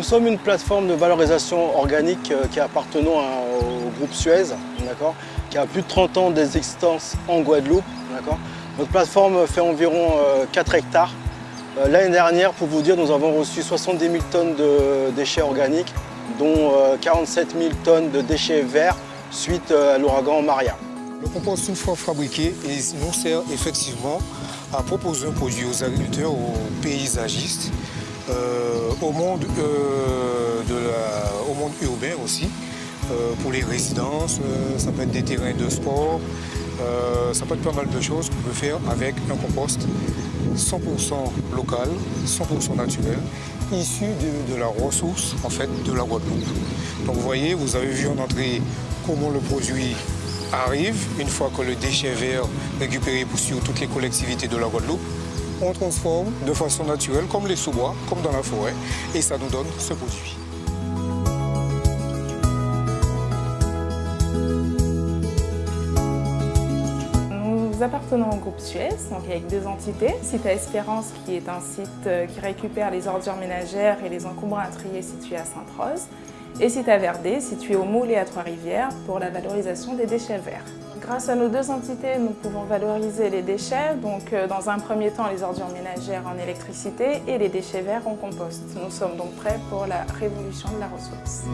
Nous sommes une plateforme de valorisation organique euh, qui appartenant au groupe Suez, qui a plus de 30 ans d'existence en Guadeloupe. Notre plateforme fait environ 4 hectares. L'année dernière, pour vous dire, nous avons reçu 70 000 tonnes de déchets organiques, dont 47 000 tonnes de déchets verts suite à l'ouragan Maria. Le compost, fois fabriqué, nous sert effectivement à proposer un produit aux agriculteurs, aux paysagistes, euh, au, monde, euh, au monde urbain aussi, euh, pour les résidences, ça peut être des terrains de sport, ça peut être pas mal de choses qu'on peut faire avec un compost 100% local, 100% naturel, issu de, de, la ressource en fait de la Guadeloupe. Donc vous voyez, vous avez vu en entrée comment le produit arrive, une fois que le déchet vert récupéré sur toutes les collectivités de la Guadeloupe, on transforme de façon naturelle, comme les sous-bois, comme dans la forêt, et ça nous donne ce produit. Nous appartenons au groupe Suez, donc avec deux entités. Site à Espérance, qui est un site euh, qui récupère les ordures ménagères et les encombrants à trier situés à Sainte-Rose et site à Verdé, situé au Moule et à Trois-Rivières, pour la valorisation des déchets verts. Grâce à nos deux entités, nous pouvons valoriser les déchets, donc euh, dans un premier temps les ordures ménagères en électricité et les déchets verts en compost. Nous sommes donc prêts pour la révolution de la ressource.